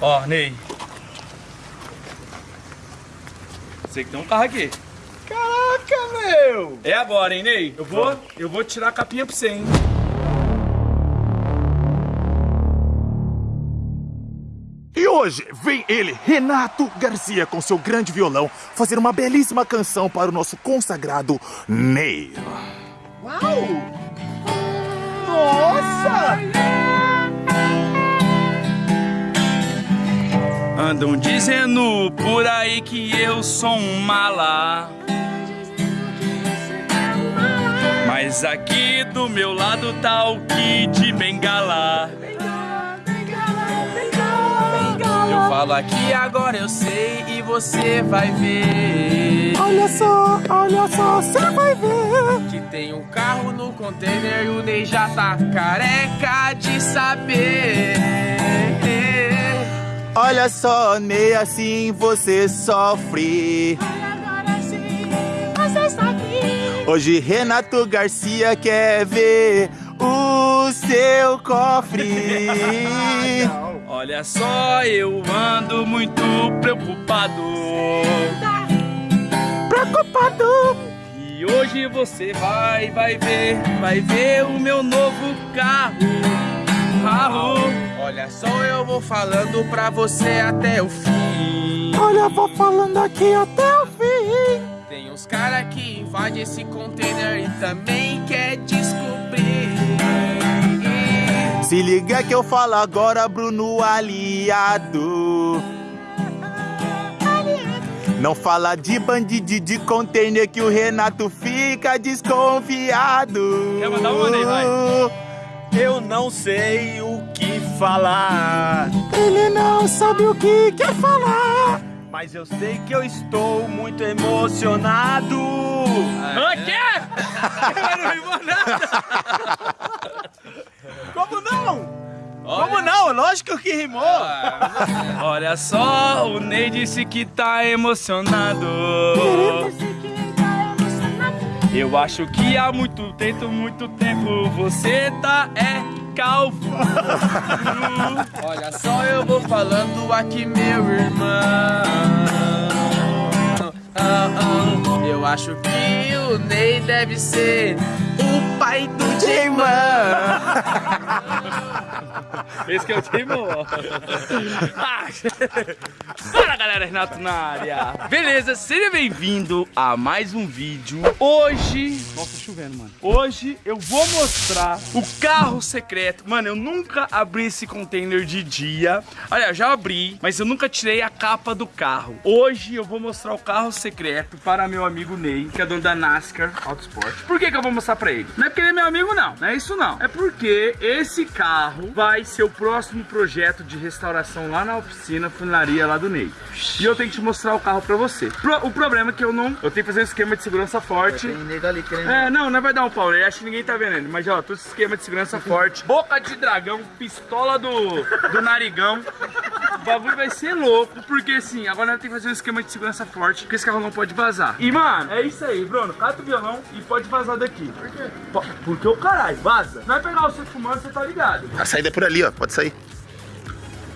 Ó, Ney. Sei que tem um carro aqui. Caraca, meu! É agora, hein, Ney? Eu vou, eu vou tirar a capinha pra você, hein? E hoje vem ele, Renato Garcia, com seu grande violão, fazer uma belíssima canção para o nosso consagrado Ney. Uau! Nossa! Andam dizendo por aí que eu sou um mala. Mas aqui do meu lado tá o Kid Bengala. Eu falo aqui agora eu sei e você vai ver. Olha só, olha só, você vai ver. Que tem um carro no container e o Ney já tá careca de saber. Olha só, Ney, assim você sofre. Hoje Renato Garcia quer ver o seu cofre. Olha só, eu ando muito preocupado. Preocupado. E hoje você vai, vai ver, vai ver o meu novo carro. Carro. Olha só, eu vou falando pra você até o fim. Olha, vou falando aqui até o fim. Tem uns cara que invade esse container e também quer descobrir. Se liga que eu falo agora, Bruno Aliado. Não fala de bandido de container que o Renato fica desconfiado. Quer mandar uma, Ney? Vai. Eu não sei o que falar, Ele não sabe o que quer falar. mas eu sei que eu estou muito emocionado. O quê? Eu não rimou nada. Como não? Como não? Lógico que rimou. Olha só, o Ney disse que tá emocionado. Eu acho que há muito tempo, muito tempo você tá é calvo. Olha só, eu vou falando aqui, meu irmão. Ah, ah, Eu acho que o Ney deve ser o pai do J-Man. Esse que é o ó. Ah, Fala galera, Renato na área. Beleza, seja bem-vindo a mais um vídeo. Hoje. Nossa, chovendo, mano. Hoje eu vou mostrar o carro secreto. Mano, eu nunca abri esse container de dia. Olha, já abri, mas eu nunca tirei a capa do carro. Hoje eu vou mostrar o carro secreto para meu amigo Ney, que é dono da NASCAR Autosport. Por que, que eu vou mostrar pra ele? Não é porque ele é meu amigo, não. Não é isso, não. É porque esse carro vai ser o próximo projeto de restauração lá na oficina funilaria lá do Ney. E eu tenho que te mostrar o carro pra você. Pro- o problema é que eu não. Eu tenho que fazer um esquema de segurança forte. É, não, não vai dar um pau, ele acha que ninguém tá vendo ele. Mas ó, todo esse esquema de segurança forte. Boca de dragão, pistola do, do narigão. O bagulho vai ser louco, porque assim, agora nós temos que fazer um esquema de segurança forte, porque esse carro não pode vazar. E mano, é isso aí, Bruno. Cata o violão e pode vazar daqui. Por quê? Porque o caralho, vaza. Vai pegar você fumando, você tá ligado. A saída é por ali, ó. Pode sair.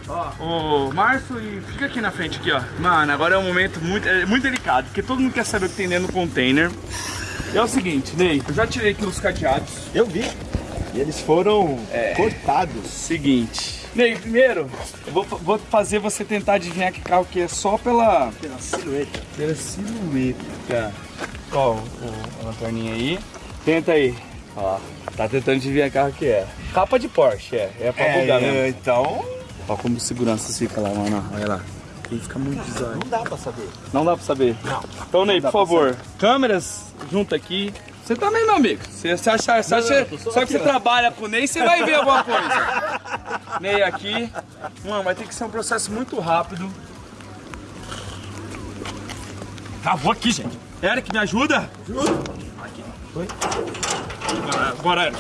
Ó, ô Márcio, e fica aqui na frente aqui, ó. Mano, agora é um momento muito, é muito delicado, porque todo mundo quer saber o que tem dentro do container. É o seguinte, Ney, eu já tirei aqui os cadeados. Eu vi. E eles foram cortados. Seguinte. Ney, primeiro, eu vou, vou fazer você tentar adivinhar que carro que é só pela, Pela silhueta. pela silhueta. Ó, o, a lanterninha aí. Tenta aí. Ó, tá tentando adivinhar que carro que é. Capa de Porsche, é. É pra bugar mesmo. É, então Ó como segurança fica lá, mano. Olha lá. Ele fica muito bizarro. não dá pra saber. Não dá pra saber? Não. Então, Ney, por favor, câmeras junto aqui. Você também, meu amigo. Você, você acha, você acha- eu tô só que aqui, você trabalha com o Ney, você vai ver alguma coisa. Ney aqui. Mano, vai ter que ser um processo muito rápido. Travou aqui, gente. Eric, me ajuda? Ajuda. Aqui. Oi? Bora, Eric.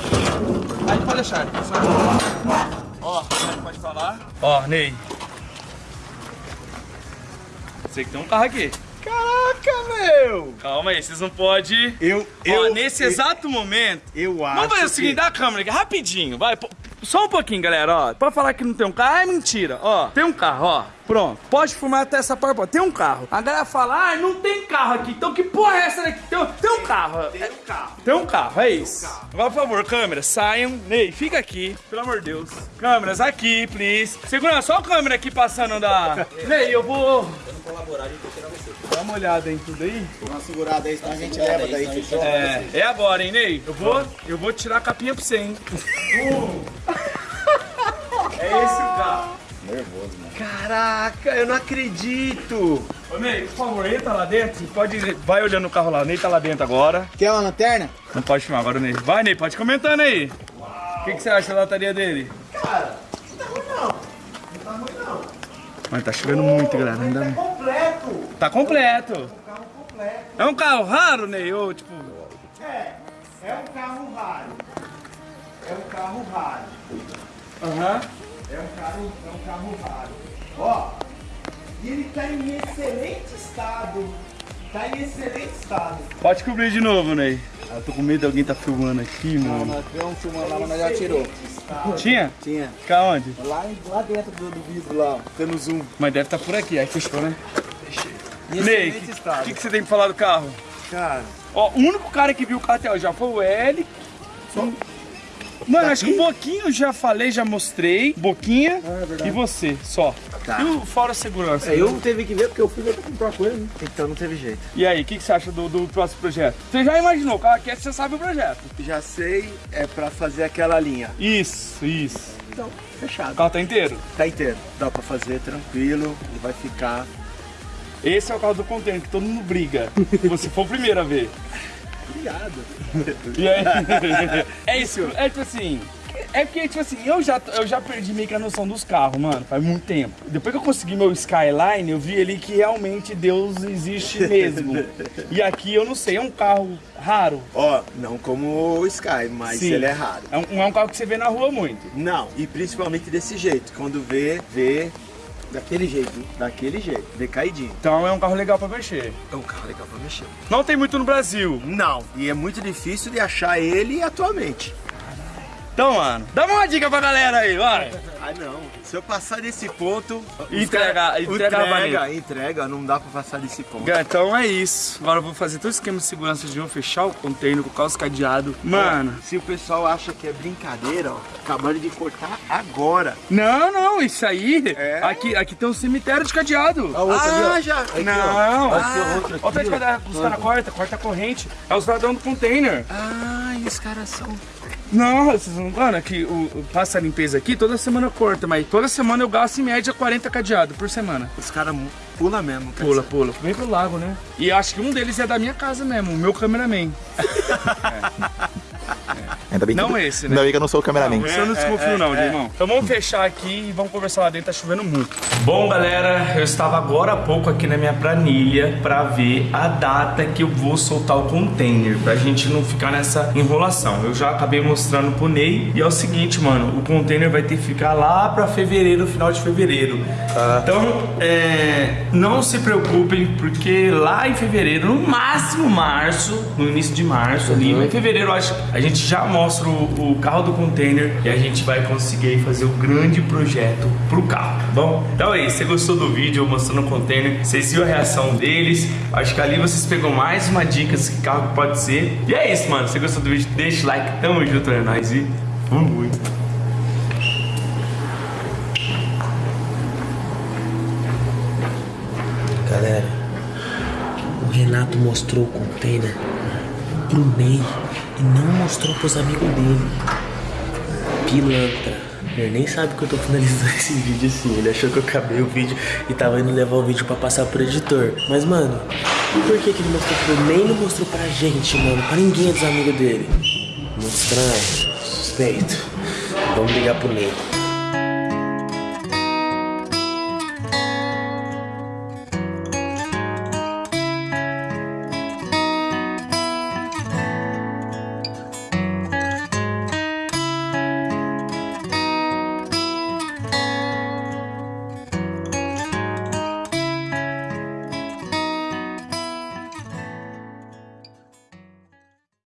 Aí pode deixar, Eric. Só- Ó, Eric pode falar. Ó, Ney. Sei que tem um carro aqui. Caraca, meu! Calma aí, vocês não podem. Eu, Ó, eu, nesse eu, exato momento. eu acho Vamos fazer o que- seguinte, dá a câmera aqui, rapidinho, vai. só um pouquinho, galera, ó. Pra falar que não tem um carro, é mentira. Ó, tem um carro, ó. Pronto. Pode fumar até essa parte, pô. Tem um carro. A galera fala, ah, não tem carro aqui. Então que porra é essa daqui? Tem, tem um carro. Tem um carro. Tem um carro, é isso. Agora, por favor, câmeras, saiam. Ney, fica aqui, pelo amor de Deus. Câmeras aqui, please. Segura só a câmera aqui passando da... Ney, eu vou... colaborar, a gente vai tirar você. Dá uma olhada em tudo aí. Dá uma segurada aí, senão a gente leva daí, fechou? É, é agora, hein, Ney? Eu vou, eu vou tirar a capinha pra você, hein? é esse o carro. Nervoso, mano. Caraca, eu não acredito. Ô, Ney, por favor, entra lá dentro. Pode, vai olhando o carro lá. O Ney tá lá dentro agora. Quer uma lanterna? Não pode filmar agora, Ney. Vai, Ney, pode comentando aí. O que, que você acha da lataria dele? Cara, Mas tá chovendo muito, galera. Ainda... Completo. Tá completo. Um carro completo. É um carro raro, Ney? Ou, tipo... É, é um carro raro. É um carro raro. Aham. É um carro, é um carro raro. Ó, e ele tá em excelente estado. Tá em excelente estado. Pode cobrir de novo, Ney. Eu tô com medo de alguém tá filmando aqui, mano. Nós tivemos filmando lá, mas nós já tirou. Tinha? Tinha. Fica onde? Lá, lá dentro do, do vidro lá, tendo zoom. Mas deve estar por aqui. Aí fechou, né? Em Ney, o que, que você tem pra falar do carro? Cara, Ó, o único cara que viu o carro até hoje já foi o L. Mano, acho que o Boquinho eu já falei, já mostrei. Boquinha Ah, é e você, só. Tá. E o fora segurança? é, eu teve que ver porque eu fui ver pra comprar com ele, né? Então não teve jeito. E aí, o que, que você acha do, do próximo projeto? Você já imaginou, o carro aqui você sabe o projeto. Já sei, é pra fazer aquela linha. Isso, isso. Então, O fechado. carro tá inteiro. Tá inteiro. Dá pra fazer tranquilo e vai ficar. Esse é o carro do container que todo mundo briga. Se você for o primeiro a ver. Obrigado. E aí? é isso, é tipo assim. É porque, tipo assim, eu já, eu já perdi meio que a noção dos carros, mano, faz muito tempo. Depois que eu consegui meu Skyline, eu vi ali que realmente Deus existe mesmo. e aqui eu não sei, é um carro raro. Ó, não como o Sky, mas Sim. ele é raro. É um, não é um carro que você vê na rua muito. Não, e principalmente desse jeito. Quando vê, vê Daquele jeito. hein? daquele jeito, vê caidinho. Então é um carro legal pra mexer. É um carro legal pra mexer. Não tem muito no Brasil. Não, e é muito difícil de achar ele atualmente. Então, mano, dá uma dica pra galera aí, vai. Ah, não. Se eu passar desse ponto. Entrega- entrega entrega, vanilla. entrega, não dá pra passar desse ponto. Então é isso. Agora eu vou fazer todo o esquema de segurança de novo, fechar o container, colocar os cadeados. Mano, Se o pessoal acha que é brincadeira, ó, acabaram de cortar agora. não, não, isso aí. É? Aqui, aqui tem um cemitério de cadeado. Ah, ali, ó. já. Não, ó. Aqui, ó, outro aqui, Olha o tanto ó. que os caras cortam, corta a corrente. É os ladrão do container. Ah, e os caras são. Não, vocês não. Mano, aqui o, o- passa a limpeza aqui, toda semana corta, mas toda semana eu gasto em média 40 cadeados por semana. Os caras pula mesmo. Pula, dizer. pula. Vem pro lago, né? E acho que um deles é da minha casa mesmo, o meu cameraman. Ainda bem que, Não esse, né? Ainda bem que eu não sou o cameraman. Você eu não desconfio não, irmão. Então vamos fechar aqui e vamos conversar lá dentro, tá chovendo muito. Bom, galera, eu estava agora há pouco aqui na minha planilha pra ver a data que eu vou soltar o container, pra gente não ficar nessa enrolação. Eu já acabei mostrando pro Ney e é o seguinte, mano, o container vai ter que ficar lá pra fevereiro, final de fevereiro. Então, é, não se preocupem, porque lá em fevereiro, no máximo março, no início de março ali, mas em fevereiro eu acho a gente já mostra o, o carro do container e a gente vai conseguir fazer o grande projeto pro carro, tá bom? Então é isso, você gostou do vídeo mostrando o container, vocês viram a reação deles, acho que ali vocês pegam mais uma dica de que carro que pode ser. E é isso, mano, se você gostou do vídeo, deixa o like, tamo junto, é nóis e fui. Galera, o Renato mostrou o container pro Ney e não mostrou pros amigos dele. Pilantra. Ele nem sabe que eu tô finalizando esse vídeo assim. Ele achou que eu acabei o vídeo e tava indo levar o vídeo pra passar pro editor. Mas, mano, e por que, que ele mostrou pro Ney e não mostrou pra gente, mano? Pra ninguém dos amigos dele. Muito estranho. Suspeito. Vamos ligar pro Ney.